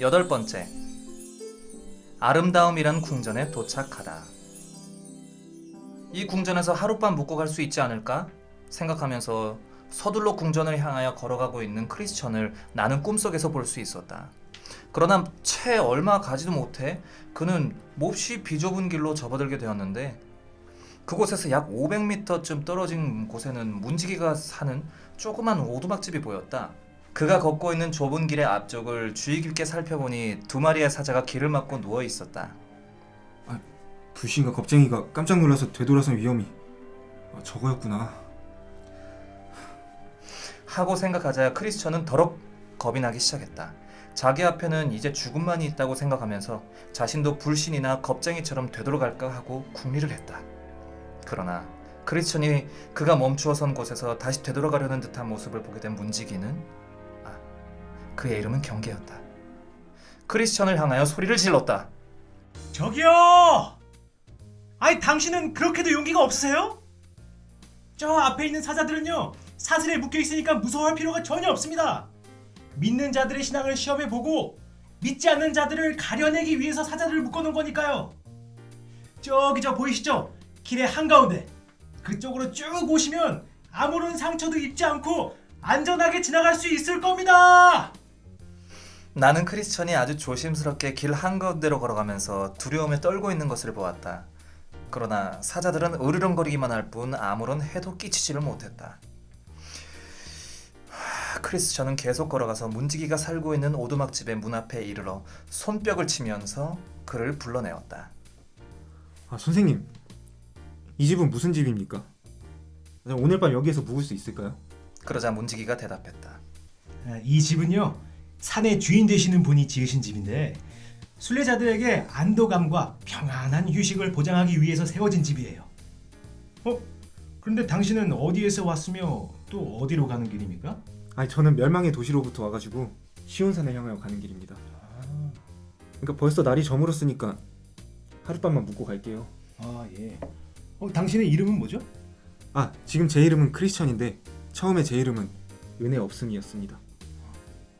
여덟 번째. 아름다움이란 궁전에 도착하다. 이 궁전에서 하룻밤 묵고 갈 수 있지 않을까? 생각하면서 서둘러 궁전을 향하여 걸어가고 있는 크리스천을 나는 꿈속에서 볼 수 있었다. 그러나 채 얼마 가지도 못해 그는 몹시 비좁은 길로 접어들게 되었는데 그곳에서 약 500m쯤 떨어진 곳에는 문지기가 사는 조그만 오두막집이 보였다. 그가 걷고 있는 좁은 길의 앞쪽을 주의 깊게 살펴보니 두 마리의 사자가 길을 막고 누워 있었다. 불신과 겁쟁이가 깜짝 놀라서 되돌아선 위험이 아, 저거였구나. 하고 생각하자 크리스천은 더럽 겁이 나기 시작했다. 자기 앞에는 이제 죽음만이 있다고 생각하면서 자신도 불신이나 겁쟁이처럼 되돌아갈까 하고 궁리를 했다. 그러나 크리스천이 그가 멈추어 선 곳에서 다시 되돌아가려는 듯한 모습을 보게 된 문지기는 아, 그의 이름은 경계였다. 크리스천을 향하여 소리를 질렀다. 저기요! 아니 당신은 그렇게도 용기가 없으세요? 저 앞에 있는 사자들은요 사슬에 묶여 있으니까 무서워할 필요가 전혀 없습니다. 믿는 자들의 신앙을 시험해 보고 믿지 않는 자들을 가려내기 위해서 사자들을 묶어놓은 거니까요. 저기 저 보이시죠? 길의 한가운데 그쪽으로 쭉 오시면 아무런 상처도 입지 않고 안전하게 지나갈 수 있을 겁니다. 나는 크리스천이 아주 조심스럽게 길 한가운데로 걸어가면서 두려움에 떨고 있는 것을 보았다. 그러나 사자들은 으르렁거리기만 할 뿐 아무런 해도 끼치지를 못했다. 하, 크리스천은 계속 걸어가서 문지기가 살고 있는 오두막집의 문 앞에 이르러 손뼉을 치면서 그를 불러내었다. 아 선생님, 이 집은 무슨 집입니까? 아, 오늘 밤 여기에서 묵을 수 있을까요? 그러자 문지기가 대답했다. 아, 이 집은요 산의 주인 되시는 분이 지으신 집인데 순례자들에게 안도감과 평안한 휴식을 보장하기 위해서 세워진 집이에요. 어? 그런데 당신은 어디에서 왔으며 또 어디로 가는 길입니까? 아니 저는 멸망의 도시로부터 와가지고 시온산을 향하여 가는 길입니다. 그러니까 벌써 날이 저물었으니까 하룻밤만 묵고 갈게요. 아 예. 어, 당신의 이름은 뭐죠? 아 지금 제 이름은 크리스천인데 처음에 제 이름은 은혜 없음이었습니다.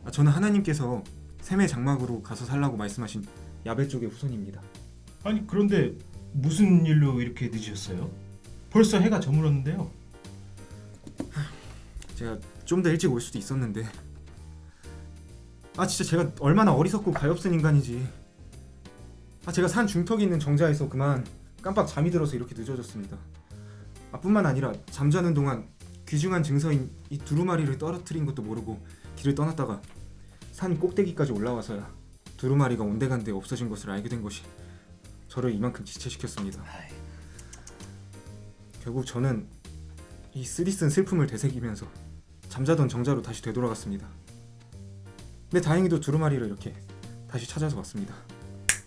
아, 저는 하나님께서 샘의 장막으로 가서 살라고 말씀하신 야베 쪽의 후손입니다. 아니 그런데 무슨 일로 이렇게 늦으셨어요? 벌써 해가 저물었는데요. 제가 좀 더 일찍 올 수도 있었는데 아 진짜 제가 얼마나 어리석고 가엾은 인간이지 아 제가 산 중턱에 있는 정자에서 그만 깜빡 잠이 들어서 이렇게 늦어졌습니다 아 뿐만 아니라 잠자는 동안 귀중한 증서인 이 두루마리를 떨어뜨린 것도 모르고 길을 떠났다가 산 꼭대기까지 올라와서야 두루마리가 온데간데 없어진 것을 알게 된 것이 저를 이만큼 지체시켰습니다 결국 저는 이 쓰디쓴 슬픔을 되새기면서 잠자던 정자로 다시 되돌아갔습니다. 근데 다행히도 두루마리를 이렇게 다시 찾아서 왔습니다.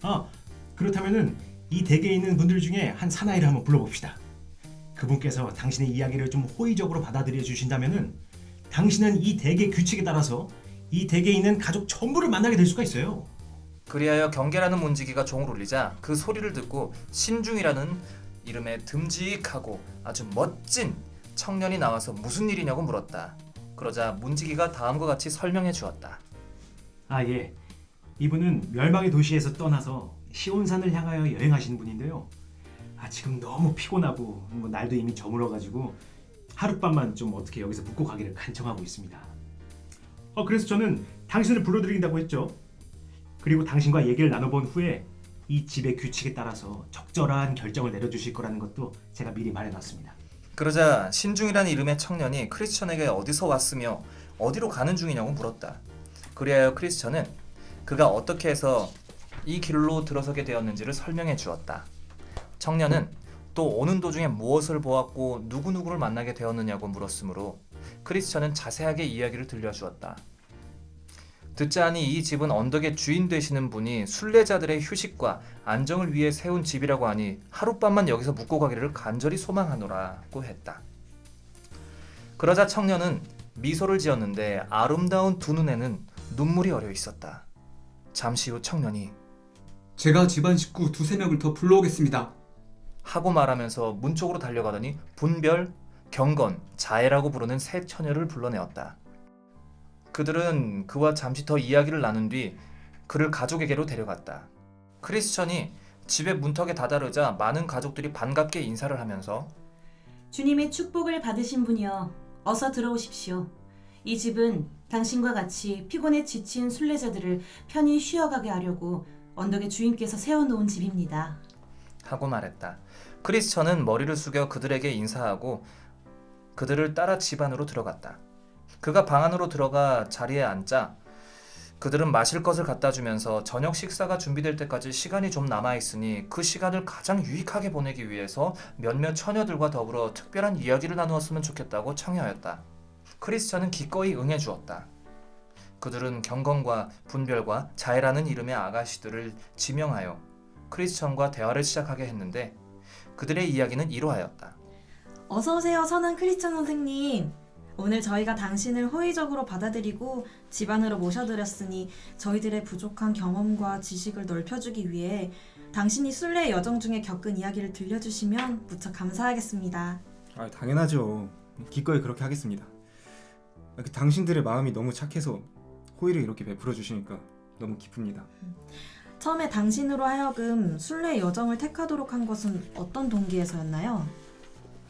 아 그렇다면은 이 댁에 있는 분들 중에 한 사나이를 한번 불러봅시다. 그분께서 당신의 이야기를 좀 호의적으로 받아들여 주신다면은 당신은 이 댁의 규칙에 따라서 이 댁에 있는 가족 전부를 만나게 될 수가 있어요. 그리하여 경계라는 문지기가 종을 울리자 그 소리를 듣고 신중이라는 이름에 듬직하고 아주 멋진 청년이 나와서 무슨 일이냐고 물었다. 그러자 문지기가 다음과 같이 설명해 주었다. 아 예. 이분은 멸망의 도시에서 떠나서 시온산을 향하여 여행하시는 분인데요. 아 지금 너무 피곤하고 뭐 날도 이미 저물어가지고 하룻밤만 좀 어떻게 여기서 묵고 가기를 간청하고 있습니다. 어 그래서 저는 당신을 불러드린다고 했죠. 그리고 당신과 얘기를 나눠본 후에 이 집의 규칙에 따라서 적절한 결정을 내려주실 거라는 것도 제가 미리 말해놨습니다. 그러자 신중이라는 이름의 청년이 크리스천에게 어디서 왔으며 어디로 가는 중이냐고 물었다. 그리하여 크리스천은 그가 어떻게 해서 이 길로 들어서게 되었는지를 설명해 주었다. 청년은 또 오는 도중에 무엇을 보았고 누구누구를 만나게 되었느냐고 물었으므로 크리스천은 자세하게 이야기를 들려주었다. 듣자 하니 이 집은 언덕의 주인 되시는 분이 순례자들의 휴식과 안정을 위해 세운 집이라고 하니 하룻밤만 여기서 묵고 가기를 간절히 소망하노라고 했다. 그러자 청년은 미소를 지었는데 아름다운 두 눈에는 눈물이 어려 있었다. 잠시 후 청년이 제가 집안 식구 두세 명을 더 불러오겠습니다. 하고 말하면서 문 쪽으로 달려가더니 분별, 경건, 자애라고 부르는 세 처녀를 불러내었다. 그들은 그와 잠시 더 이야기를 나눈 뒤 그를 가족에게로 데려갔다. 크리스천이 집의 문턱에 다다르자 많은 가족들이 반갑게 인사를 하면서 주님의 축복을 받으신 분이여 어서 들어오십시오. 이 집은 당신과 같이 피곤에 지친 순례자들을 편히 쉬어가게 하려고 언덕에 주인께서 세워놓은 집입니다. 하고 말했다. 크리스천은 머리를 숙여 그들에게 인사하고 그들을 따라 집 안으로 들어갔다. 그가 방 안으로 들어가 자리에 앉자 그들은 마실 것을 갖다 주면서 저녁 식사가 준비될 때까지 시간이 좀 남아 있으니 그 시간을 가장 유익하게 보내기 위해서 몇몇 처녀들과 더불어 특별한 이야기를 나누었으면 좋겠다고 청해하였다. 크리스천은 기꺼이 응해 주었다. 그들은 경건과 분별과 자애라는 이름의 아가씨들을 지명하여 크리스천과 대화를 시작하게 했는데 그들의 이야기는 이러하였다. 어서 오세요, 선한 크리스천 선생님. 오늘 저희가 당신을 호의적으로 받아들이고 집안으로 모셔드렸으니 저희들의 부족한 경험과 지식을 넓혀주기 위해 당신이 순례 여정 중에 겪은 이야기를 들려주시면 무척 감사하겠습니다. 아 당연하죠. 기꺼이 그렇게 하겠습니다. 아, 그 당신들의 마음이 너무 착해서 호의를 이렇게 베풀어 주시니까 너무 기쁩니다. 처음에 당신으로 하여금 순례 여정을 택하도록 한 것은 어떤 동기에서였나요?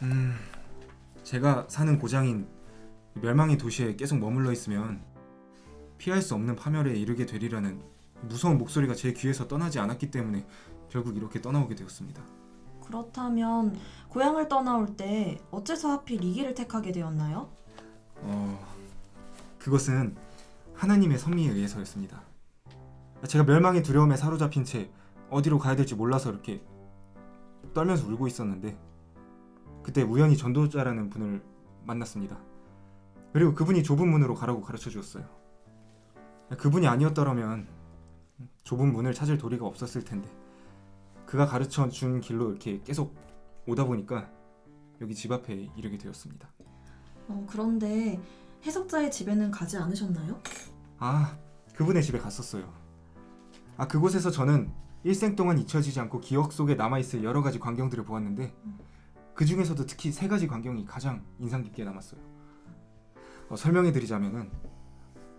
음, 제가 사는 고장인 멸망의 도시에 계속 머물러 있으면 피할 수 없는 파멸에 이르게 되리라는 무서운 목소리가 제 귀에서 떠나지 않았기 때문에 결국 이렇게 떠나오게 되었습니다. 그렇다면 고향을 떠나올 때 어째서 하필 이 길을 택하게 되었나요? 어, 그것은 하나님의 섭리에 의해서였습니다. 제가 멸망의 두려움에 사로잡힌 채 어디로 가야 될지 몰라서 이렇게 떨면서 울고 있었는데 그때 우연히 전도자라는 분을 만났습니다. 그리고 그분이 좁은 문으로 가라고 가르쳐 주었어요. 그분이 아니었더라면 좁은 문을 찾을 도리가 없었을 텐데 그가 가르쳐 준 길로 이렇게 계속 오다 보니까 여기 집 앞에 이르게 되었습니다. 어, 그런데 해석자의 집에는 가지 않으셨나요? 아, 그분의 집에 갔었어요. 아, 그곳에서 저는 일생 동안 잊혀지지 않고 기억 속에 남아있을 여러 가지 광경들을 보았는데 그 중에서도 특히 세 가지 광경이 가장 인상 깊게 남았어요. 어, 설명해드리자면은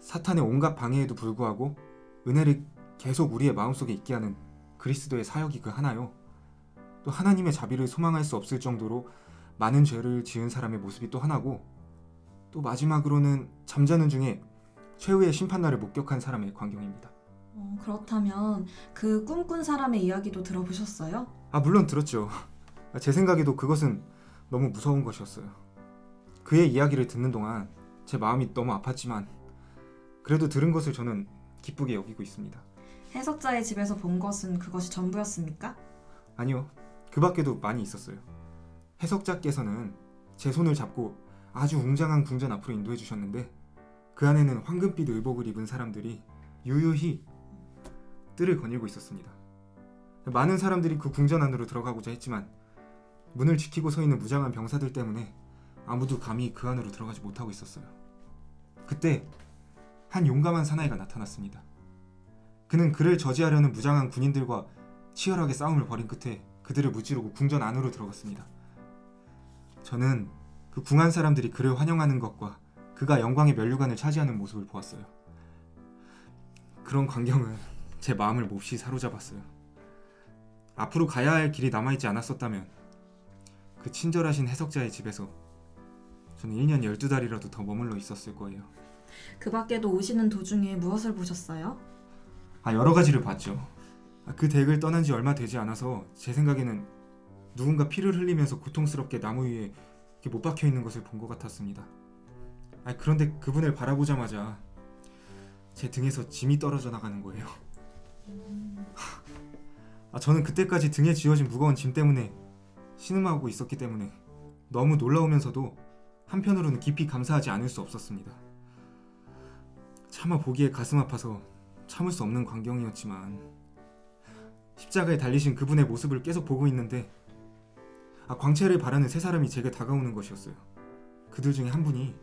사탄의 온갖 방해에도 불구하고 은혜를 계속 우리의 마음속에 있게 하는 그리스도의 사역이 그 하나요. 또 하나님의 자비를 소망할 수 없을 정도로 많은 죄를 지은 사람의 모습이 또 하나고 또 마지막으로는 잠자는 중에 최후의 심판날을 목격한 사람의 광경입니다. 어, 그렇다면 그 꿈꾼 사람의 이야기도 들어보셨어요? 아 물론 들었죠. 아, 제 생각에도 그것은 너무 무서운 것이었어요. 그의 이야기를 듣는 동안 제 마음이 너무 아팠지만 그래도 들은 것을 저는 기쁘게 여기고 있습니다. 해석자의 집에서 본 것은 그것이 전부였습니까? 아니요, 그 밖에도 많이 있었어요. 해석자께서는 제 손을 잡고 아주 웅장한 궁전 앞으로 인도해 주셨는데 그 안에는 황금빛 의복을 입은 사람들이 유유히 뜰을 거닐고 있었습니다. 많은 사람들이 그 궁전 안으로 들어가고자 했지만 문을 지키고 서 있는 무장한 병사들 때문에 아무도 감히 그 안으로 들어가지 못하고 있었어요. 그때 한 용감한 사나이가 나타났습니다. 그는 그를 저지하려는 무장한 군인들과 치열하게 싸움을 벌인 끝에 그들을 무찌르고 궁전 안으로 들어갔습니다. 저는 그 궁한 사람들이 그를 환영하는 것과 그가 영광의 면류관을 차지하는 모습을 보았어요. 그런 광경은 제 마음을 몹시 사로잡았어요. 앞으로 가야 할 길이 남아있지 않았었다면 그 친절하신 해석자의 집에서 저는 1년 12달이라도 더 머물러 있었을 거예요. 그 밖에도 오시는 도중에 무엇을 보셨어요? 아 여러 가지를 봤죠. 아, 그 댁을 떠난 지 얼마 되지 않아서 제 생각에는 누군가 피를 흘리면서 고통스럽게 나무 위에 못 박혀 있는 것을 본 것 같았습니다. 아 그런데 그분을 바라보자마자 제 등에서 짐이 떨어져 나가는 거예요. 아 저는 그때까지 등에 쥐어진 무거운 짐 때문에 신음하고 있었기 때문에 너무 놀라우면서도 한편으로는 깊이 감사하지 않을 수 없었습니다. 차마 보기에 가슴 아파서 참을 수 없는 광경이었지만 십자가에 달리신 그분의 모습을 계속 보고 있는데 아, 광채를 바라는 세 사람이 제게 다가오는 것이었어요. 그들 중에 한 분이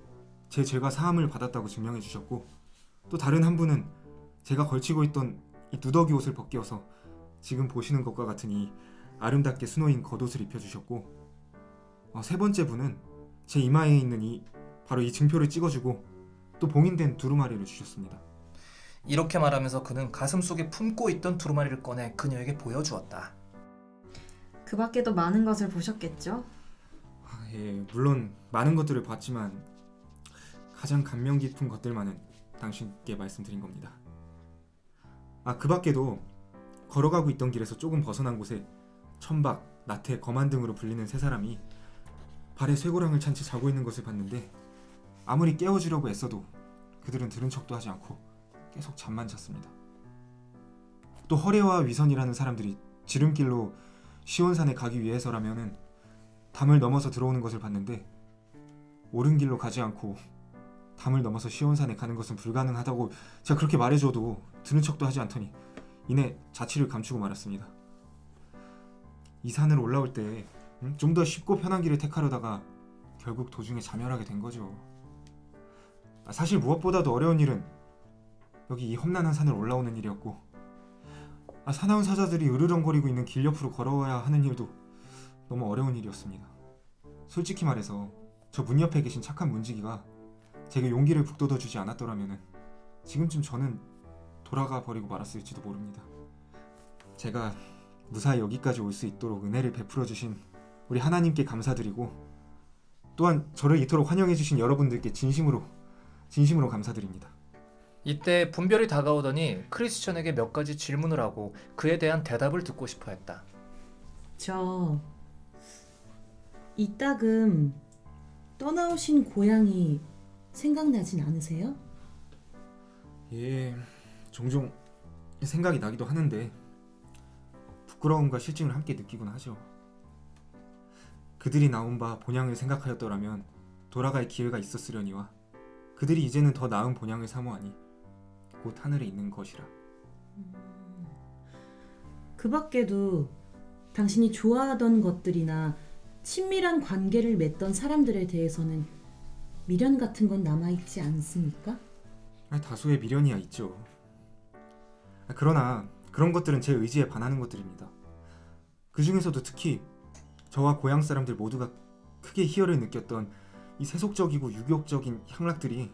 제 죄가 사함을 받았다고 증명해 주셨고 또 다른 한 분은 제가 걸치고 있던 이 누더기 옷을 벗겨서 지금 보시는 것과 같은 이 아름답게 수놓인 겉옷을 입혀주셨고 어, 세 번째 분은 제 이마에 있는 이 바로 이 증표를 찍어주고 또 봉인된 두루마리를 주셨습니다. 이렇게 말하면서 그는 가슴 속에 품고 있던 두루마리를 꺼내 그녀에게 보여주었다. 그 밖에도 많은 것을 보셨겠죠? 아, 예, 물론 많은 것들을 봤지만 가장 감명 깊은 것들만은 당신께 말씀드린 겁니다. 아, 그 밖에도 걸어가고 있던 길에서 조금 벗어난 곳에 천박, 나태, 거만 등으로 불리는 세 사람이 발에 쇠고랑을 찬 채 자고 있는 것을 봤는데 아무리 깨워주려고 애써도 그들은 들은 척도 하지 않고 계속 잠만 잤습니다. 또 허례와 위선이라는 사람들이 지름길로 시온산에 가기 위해서라면은 담을 넘어서 들어오는 것을 봤는데 옳은 길로 가지 않고 담을 넘어서 시온산에 가는 것은 불가능하다고 제가 그렇게 말해줘도 들은 척도 하지 않더니 이내 자취를 감추고 말았습니다. 이 산을 올라올 때 좀 더 쉽고 편한 길을 택하려다가 결국 도중에 자멸하게 된 거죠. 아, 사실 무엇보다도 어려운 일은 여기 이 험난한 산을 올라오는 일이었고 아, 사나운 사자들이 으르렁거리고 있는 길 옆으로 걸어야 하는 일도 너무 어려운 일이었습니다. 솔직히 말해서 저 문 옆에 계신 착한 문지기가 제게 용기를 북돋워 주지 않았더라면 지금쯤 저는 돌아가 버리고 말았을지도 모릅니다. 제가 무사히 여기까지 올 수 있도록 은혜를 베풀어 주신 우리 하나님께 감사드리고 또한 저를 이토록 환영해 주신 여러분들께 진심으로 진심으로 감사드립니다. 이때 분별이 다가오더니 크리스천에게 몇 가지 질문을 하고 그에 대한 대답을 듣고 싶어 했다. 저 이따금 떠나오신 고향이 생각나진 않으세요? 예, 종종 생각이 나기도 하는데 부끄러움과 실증을 함께 느끼곤 하죠. 그들이 나온 바 본향을 생각하였더라면 돌아갈 기회가 있었으려니와 그들이 이제는 더 나은 본향을 사모하니 곧 하늘에 있는 것이라. 그 밖에도 당신이 좋아하던 것들이나 친밀한 관계를 맺던 사람들에 대해서는 미련 같은 건 남아있지 않습니까? 아니, 다소의 미련이야 있죠. 아, 그러나 그런 것들은 제 의지에 반하는 것들입니다. 그 중에서도 특히 저와 고향 사람들 모두가 크게 희열을 느꼈던 이 세속적이고 유격적인 향락들이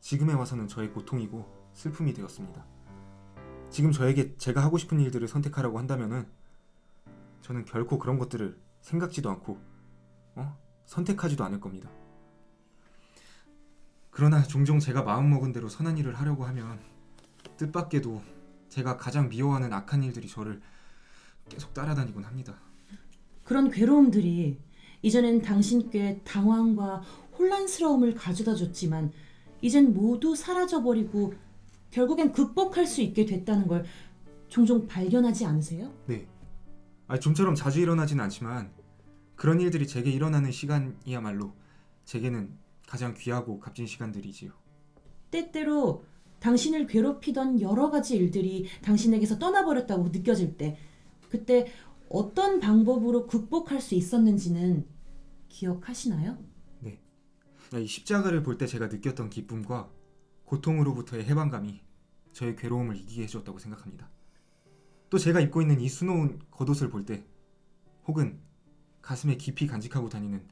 지금에 와서는 저의 고통이고 슬픔이 되었습니다. 지금 저에게 제가 하고 싶은 일들을 선택하라고 한다면은 저는 결코 그런 것들을 생각지도 않고 어? 선택하지도 않을 겁니다. 그러나 종종 제가 마음먹은 대로 선한 일을 하려고 하면 뜻밖에도 제가 가장 미워하는 악한 일들이 저를 계속 따라다니곤 합니다. 그런 괴로움들이 이전엔 당신께 당황과 혼란스러움을 가져다 줬지만 이젠 모두 사라져버리고 결국엔 극복할 수 있게 됐다는 걸 종종 발견하지 않으세요? 네. 아, 좀처럼 자주 일어나진 않지만 그런 일들이 제게 일어나는 시간이야말로 제게는 가장 귀하고 값진 시간들이지요. 때때로 당신을 괴롭히던 여러 가지 일들이 당신에게서 떠나버렸다고 느껴질 때 그때 어떤 방법으로 극복할 수 있었는지는 기억하시나요? 이 십자가를 볼 때 제가 느꼈던 기쁨과 고통으로부터의 해방감이 저의 괴로움을 이기게 해주었다고 생각합니다. 또 제가 입고 있는 이 수놓은 겉옷을 볼 때 혹은 가슴에 깊이 간직하고 다니는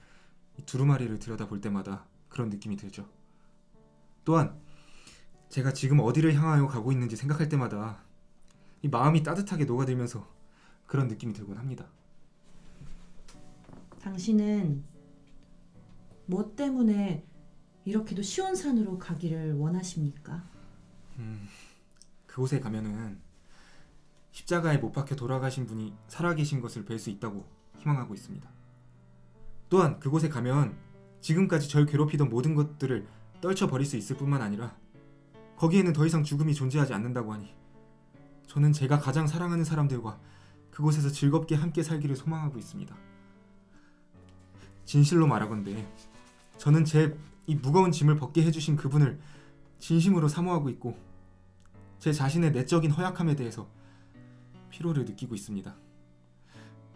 이 두루마리를 들여다볼 때마다 그런 느낌이 들죠. 또한 제가 지금 어디를 향하여 가고 있는지 생각할 때마다 이 마음이 따뜻하게 녹아들면서 그런 느낌이 들곤 합니다. 당신은 뭐 때문에 이렇게도 시온산으로 가기를 원하십니까? 음, 그곳에 가면은 십자가에 못 박혀 돌아가신 분이 살아계신 것을 뵐 수 있다고 희망하고 있습니다. 또한 그곳에 가면 지금까지 절 괴롭히던 모든 것들을 떨쳐버릴 수 있을 뿐만 아니라 거기에는 더 이상 죽음이 존재하지 않는다고 하니 저는 제가 가장 사랑하는 사람들과 그곳에서 즐겁게 함께 살기를 소망하고 있습니다. 진실로 말하건대 저는 제 이 무거운 짐을 벗게 해주신 그분을 진심으로 사모하고 있고 제 자신의 내적인 허약함에 대해서 피로를 느끼고 있습니다.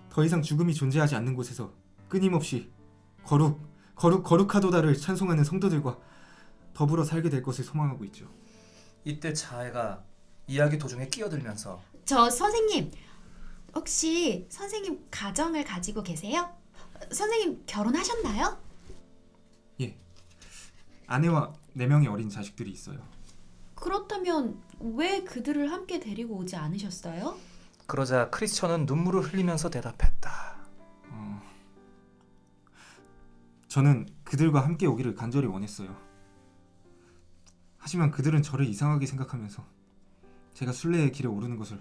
더 이상 죽음이 존재하지 않는 곳에서 끊임없이 거룩, 거룩, 거룩하도다를 찬송하는 성도들과 더불어 살게 될 것을 소망하고 있죠. 이때 자해가 이야기 도중에 끼어들면서 저 선생님 혹시 선생님 가정을 가지고 계세요? 선생님 결혼하셨나요? 예. 아내와 네 명의 어린 자식들이 있어요. 그렇다면 왜 그들을 함께 데리고 오지 않으셨어요? 그러자 크리스천은 눈물을 흘리면서 대답했다. 저는 그들과 함께 오기를 간절히 원했어요. 하지만 그들은 저를 이상하게 생각하면서 제가 순례의 길에 오르는 것을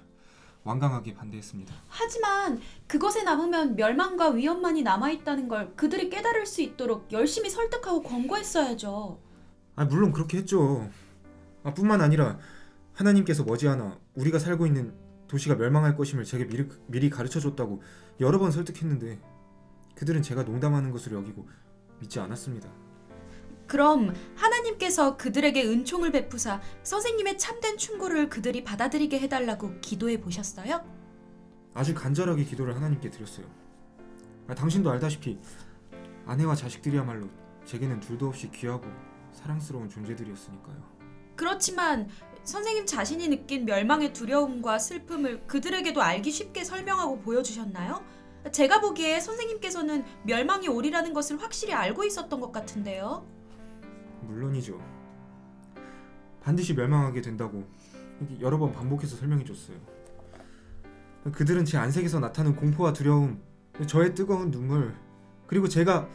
완강하게 반대했습니다. 하지만 그것에 남으면 멸망과 위험만이 남아있다는 걸 그들이 깨달을 수 있도록 열심히 설득하고 권고했어야죠. 아 물론 그렇게 했죠. 아, 뿐만 아니라 하나님께서 머지않아 우리가 살고 있는 도시가 멸망할 것임을 제게 미리, 미리 가르쳐 줬다고 여러 번 설득했는데 그들은 제가 농담하는 것으로 여기고 믿지 않았습니다. 그럼 하나님께서 그들에게 은총을 베푸사 선생님의 참된 충고를 그들이 받아들이게 해달라고 기도해 보셨어요? 아주 간절하게 기도를 하나님께 드렸어요. 아, 당신도 알다시피 아내와 자식들이야말로 제게는 둘도 없이 귀하고 사랑스러운 존재들이었으니까요. 그렇지만 선생님 자신이 느낀 멸망의 두려움과 슬픔을 그들에게도 알기 쉽게 설명하고 보여주셨나요? 제가 보기에 선생님께서는 멸망이 오리라는 것을 확실히 알고 있었던 것 같은데요. 물론이죠. 반드시 멸망하게 된다고 여러 번 반복해서 설명해줬어요. 그들은 제 안색에서 나타나는 공포와 두려움, 저의 뜨거운 눈물, 그리고 제가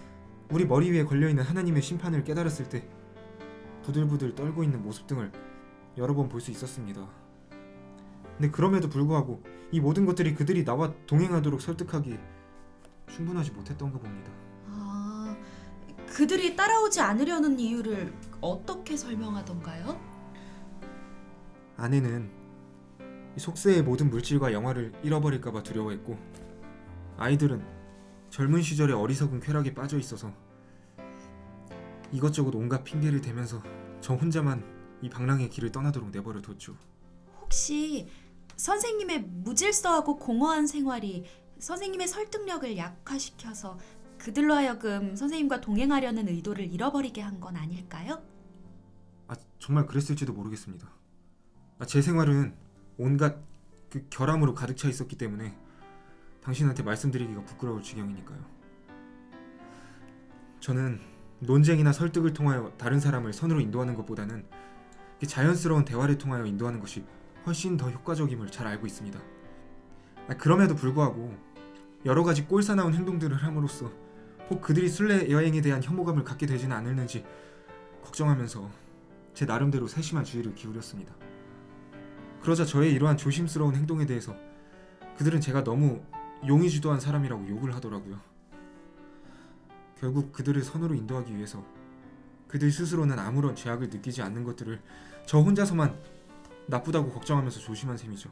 우리 머리 위에 걸려있는 하나님의 심판을 깨달았을 때 부들부들 떨고 있는 모습 등을 여러 번 볼 수 있었습니다. 근데 그럼에도 불구하고 이 모든 것들이 그들이 나와 동행하도록 설득하기 충분하지 못했던가 봅니다. 아, 그들이 따라오지 않으려는 이유를 어떻게 설명하던가요? 아내는 이 속세의 모든 물질과 영화를 잃어버릴까봐 두려워했고 아이들은 젊은 시절의 어리석은 쾌락에 빠져 있어서 이것저것 온갖 핑계를 대면서 저 혼자만 이 방랑의 길을 떠나도록 내버려 뒀죠. 혹시 선생님의 무질서하고 공허한 생활이 선생님의 설득력을 약화시켜서 그들로 하여금 선생님과 동행하려는 의도를 잃어버리게 한 건 아닐까요? 아 정말 그랬을지도 모르겠습니다. 아, 제 생활은 온갖 그 결함으로 가득 차 있었기 때문에 당신한테 말씀드리기가 부끄러울 지경이니까요. 저는 논쟁이나 설득을 통하여 다른 사람을 선으로 인도하는 것보다는 이 자연스러운 대화를 통하여 인도하는 것이 훨씬 더 효과적임을 잘 알고 있습니다. 아, 그럼에도 불구하고 여러 가지 꼴사나운 행동들을 함으로써 혹 그들이 순례 여행에 대한 혐오감을 갖게 되지는 않을는지 걱정하면서 제 나름대로 세심한 주의를 기울였습니다. 그러자 저의 이러한 조심스러운 행동에 대해서 그들은 제가 너무 용의주도한 사람이라고 욕을 하더라고요. 결국 그들을 선으로 인도하기 위해서 그들 스스로는 아무런 죄악을 느끼지 않는 것들을 저 혼자서만 나쁘다고 걱정하면서 조심한 셈이죠.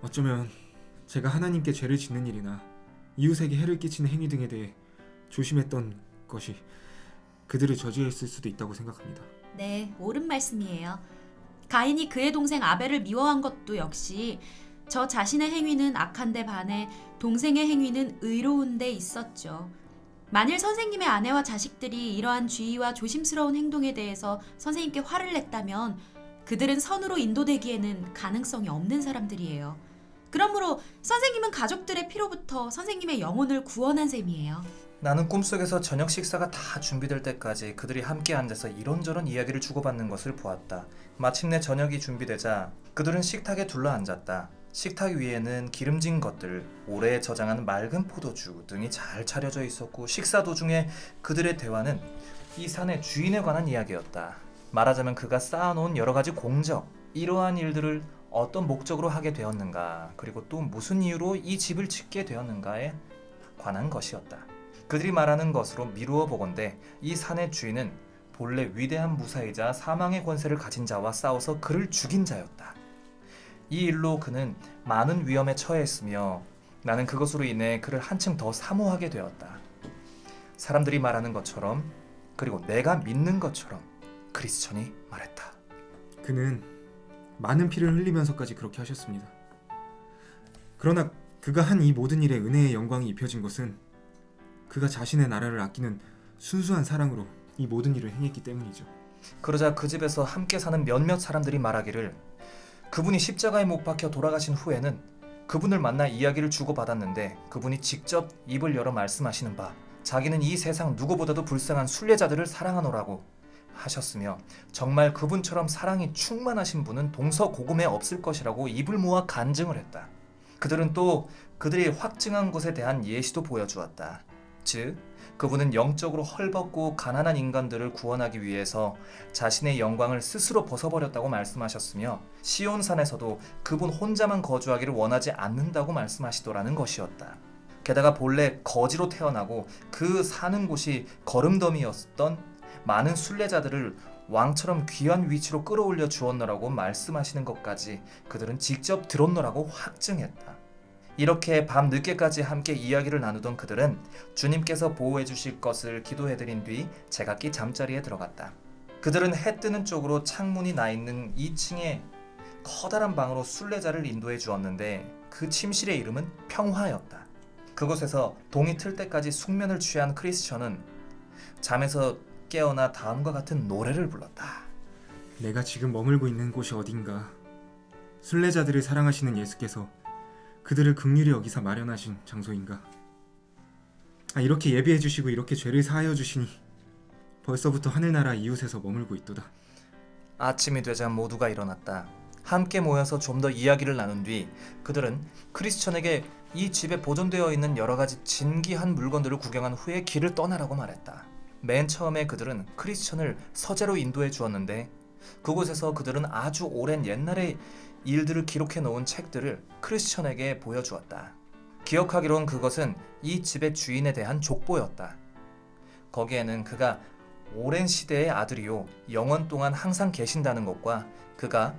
어쩌면 제가 하나님께 죄를 짓는 일이나 이웃에게 해를 끼치는 행위 등에 대해 조심했던 것이 그들을 저지했을 수도 있다고 생각합니다. 네, 옳은 말씀이에요. 가인이 그의 동생 아벨을 미워한 것도 역시 저 자신의 행위는 악한데 반해 동생의 행위는 의로운데 있었죠. 만일 선생님의 아내와 자식들이 이러한 주의와 조심스러운 행동에 대해서 선생님께 화를 냈다면 그들은 선으로 인도되기에는 가능성이 없는 사람들이에요. 그러므로 선생님은 가족들의 피로부터 선생님의 영혼을 구원한 셈이에요. 나는 꿈속에서 저녁 식사가 다 준비될 때까지 그들이 함께 앉아서 이런저런 이야기를 주고받는 것을 보았다. 마침내 저녁이 준비되자 그들은 식탁에 둘러앉았다. 식탁 위에는 기름진 것들, 오래 저장한 맑은 포도주 등이 잘 차려져 있었고 식사 도중에 그들의 대화는 이 산의 주인에 관한 이야기였다. 말하자면 그가 쌓아놓은 여러 가지 공적, 이러한 일들을 어떤 목적으로 하게 되었는가, 그리고 또 무슨 이유로 이 집을 짓게 되었는가에 관한 것이었다. 그들이 말하는 것으로 미루어 보건대 이 산의 주인은 본래 위대한 무사이자 사망의 권세를 가진 자와 싸워서 그를 죽인 자였다. 이 일로 그는 많은 위험에 처했으며 나는 그것으로 인해 그를 한층 더 사모하게 되었다. 사람들이 말하는 것처럼 그리고 내가 믿는 것처럼 크리스천이 말했다. 그는 많은 피를 흘리면서까지 그렇게 하셨습니다. 그러나 그가 한 이 모든 일에 은혜의 영광이 입혀진 것은 그가 자신의 나라를 아끼는 순수한 사랑으로 이 모든 일을 행했기 때문이죠. 그러자 그 집에서 함께 사는 몇몇 사람들이 말하기를 그분이 십자가에 못 박혀 돌아가신 후에는 그분을 만나 이야기를 주고받았는데 그분이 직접 입을 열어 말씀하시는 바 자기는 이 세상 누구보다도 불쌍한 순례자들을 사랑하노라고 하셨으며 정말 그분처럼 사랑이 충만하신 분은 동서고금에 없을 것이라고 입을 모아 간증을 했다. 그들은 또 그들이 확증한 것에 대한 예시도 보여주었다. 즉, 그분은 영적으로 헐벗고 가난한 인간들을 구원하기 위해서 자신의 영광을 스스로 벗어버렸다고 말씀하셨으며 시온산에서도 그분 혼자만 거주하기를 원하지 않는다고 말씀하시더라는 것이었다. 게다가 본래 거지로 태어나고 그 사는 곳이 거름더미였던 많은 순례자들을 왕처럼 귀한 위치로 끌어올려 주었노라고 말씀하시는 것까지 그들은 직접 들었노라고 확증했다. 이렇게 밤 늦게까지 함께 이야기를 나누던 그들은 주님께서 보호해 주실 것을 기도해 드린 뒤 제각기 잠자리에 들어갔다. 그들은 해 뜨는 쪽으로 창문이 나 있는 2층의 커다란 방으로 순례자를 인도해 주었는데 그 침실의 이름은 평화였다. 그곳에서 동이 틀 때까지 숙면을 취한 크리스천은 잠에서 깨어나 다음과 같은 노래를 불렀다. 내가 지금 머물고 있는 곳이 어딘가 순례자들을 사랑하시는 예수께서 그들을 극률히 여기사 마련하신 장소인가 아, 이렇게 예비해 주시고 이렇게 죄를 사하여 주시니 벌써부터 하늘나라 이웃에서 머물고 있도다 아침이 되자 모두가 일어났다. 함께 모여서 좀 더 이야기를 나눈 뒤 그들은 크리스천에게 이 집에 보존되어 있는 여러 가지 진귀한 물건들을 구경한 후에 길을 떠나라고 말했다. 맨 처음에 그들은 크리스천을 서재로 인도해 주었는데 그곳에서 그들은 아주 오랜 옛날의 일들을 기록해 놓은 책들을 크리스천에게 보여주었다. 기억하기론 그것은 이 집의 주인에 대한 족보였다. 거기에는 그가 오랜 시대의 아들이요 영원 동안 항상 계신다는 것과 그가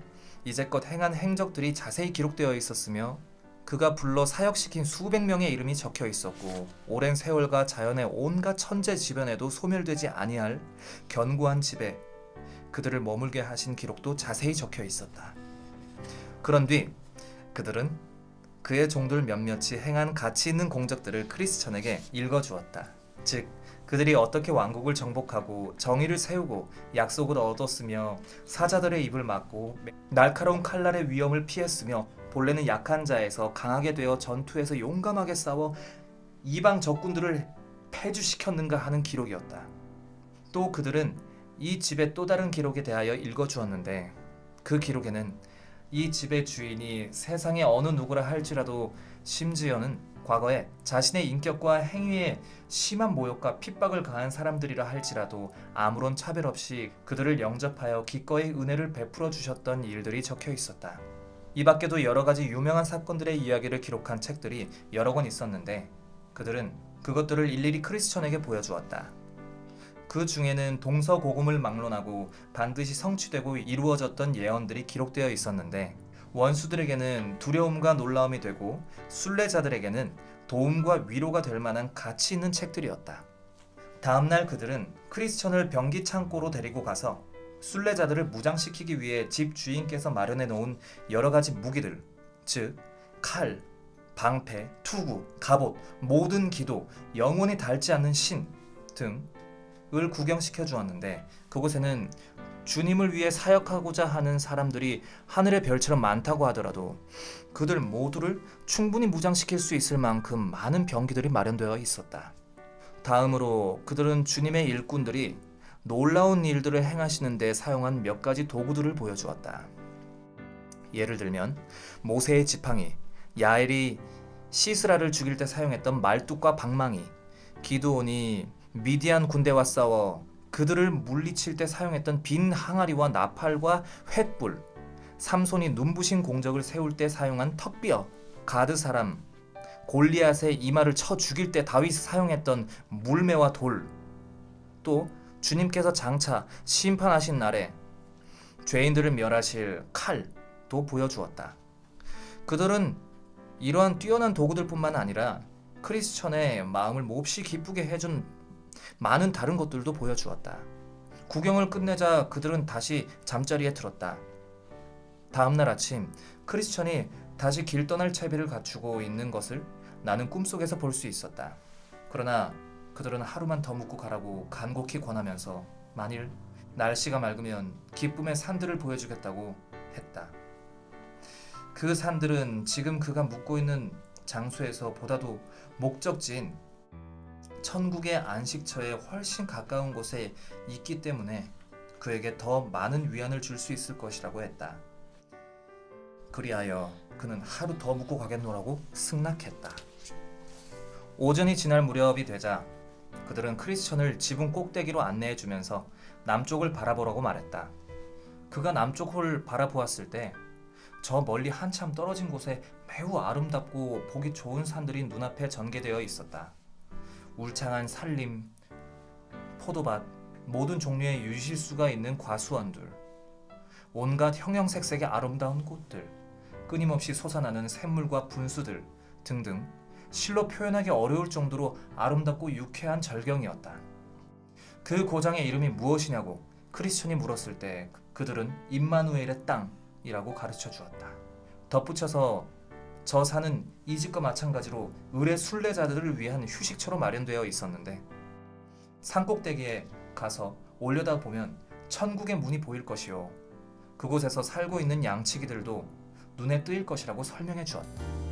이제껏 행한 행적들이 자세히 기록되어 있었으며 그가 불러 사역시킨 수백 명의 이름이 적혀 있었고 오랜 세월과 자연의 온갖 천재 지변에도 소멸되지 아니할 견고한 집에 그들을 머물게 하신 기록도 자세히 적혀 있었다. 그런 뒤 그들은 그의 종들 몇몇이 행한 가치 있는 공적들을 크리스천에게 읽어주었다. 즉 그들이 어떻게 왕국을 정복하고 정의를 세우고 약속을 얻었으며 사자들의 입을 막고 날카로운 칼날의 위험을 피했으며 본래는 약한 자에서 강하게 되어 전투에서 용감하게 싸워 이방 적군들을 패주시켰는가 하는 기록이었다. 또 그들은 이 집의 또 다른 기록에 대하여 읽어주었는데 그 기록에는 이 집의 주인이 세상의 어느 누구라 할지라도 심지어는 과거에 자신의 인격과 행위에 심한 모욕과 핍박을 가한 사람들이라 할지라도 아무런 차별 없이 그들을 영접하여 기꺼이 은혜를 베풀어 주셨던 일들이 적혀 있었다. 이 밖에도 여러 가지 유명한 사건들의 이야기를 기록한 책들이 여러 권 있었는데 그들은 그것들을 일일이 크리스천에게 보여주었다. 그 중에는 동서고금을 막론하고 반드시 성취되고 이루어졌던 예언들이 기록되어 있었는데 원수들에게는 두려움과 놀라움이 되고 순례자들에게는 도움과 위로가 될 만한 가치 있는 책들이었다. 다음날 그들은 크리스천을 병기 창고로 데리고 가서 순례자들을 무장시키기 위해 집 주인께서 마련해 놓은 여러 가지 무기들, 즉 칼, 방패, 투구, 갑옷, 모든 기도, 영혼이 닳지 않는 신 등 을 구경시켜 주었는데 그곳에는 주님을 위해 사역하고자 하는 사람들이 하늘의 별처럼 많다고 하더라도 그들 모두를 충분히 무장시킬 수 있을 만큼 많은 병기들이 마련되어 있었다. 다음으로 그들은 주님의 일꾼들이 놀라운 일들을 행하시는 데 사용한 몇 가지 도구들을 보여주었다. 예를 들면 모세의 지팡이, 야엘이 시스라를 죽일 때 사용했던 말뚝과 방망이, 기드온이 미디안 군대와 싸워 그들을 물리칠 때 사용했던 빈 항아리와 나팔과 횃불, 삼손이 눈부신 공적을 세울 때 사용한 턱비어, 가드 사람, 골리앗의 이마를 쳐 죽일 때 다윗이 사용했던 물매와 돌, 또 주님께서 장차 심판하신 날에 죄인들을 멸하실 칼도 보여주었다. 그들은 이러한 뛰어난 도구들뿐만 아니라 크리스천의 마음을 몹시 기쁘게 해준 많은 다른 것들도 보여주었다. 구경을 끝내자 그들은 다시 잠자리에 들었다. 다음날 아침 크리스천이 다시 길 떠날 채비를 갖추고 있는 것을 나는 꿈속에서 볼 수 있었다. 그러나 그들은 하루만 더 묵고 가라고 간곡히 권하면서 만일 날씨가 맑으면 기쁨의 산들을 보여주겠다고 했다. 그 산들은 지금 그가 묵고 있는 장소에서 보다도 목적지인 천국의 안식처에 훨씬 가까운 곳에 있기 때문에 그에게 더 많은 위안을 줄 수 있을 것이라고 했다. 그리하여 그는 하루 더 묵고 가겠노라고 승낙했다. 오전이 지날 무렵이 되자 그들은 크리스천을 지붕 꼭대기로 안내해 주면서 남쪽을 바라보라고 말했다. 그가 남쪽 홀을 바라보았을 때 저 멀리 한참 떨어진 곳에 매우 아름답고 보기 좋은 산들이 눈앞에 전개되어 있었다. 울창한 산림, 포도밭, 모든 종류의 유실수가 있는 과수원들, 온갖 형형색색의 아름다운 꽃들, 끊임없이 솟아나는 샘물과 분수들 등등 실로 표현하기 어려울 정도로 아름답고 유쾌한 절경이었다. 그 고장의 이름이 무엇이냐고 크리스천이 물었을 때 그들은 임마누엘의 땅이라고 가르쳐 주었다. 덧붙여서 저 산은 이 집과 마찬가지로 의뢰 순례자들을 위한 휴식처로 마련되어 있었는데 산꼭대기에 가서 올려다 보면 천국의 문이 보일 것이요 그곳에서 살고 있는 양치기들도 눈에 뜨일 것이라고 설명해 주었다.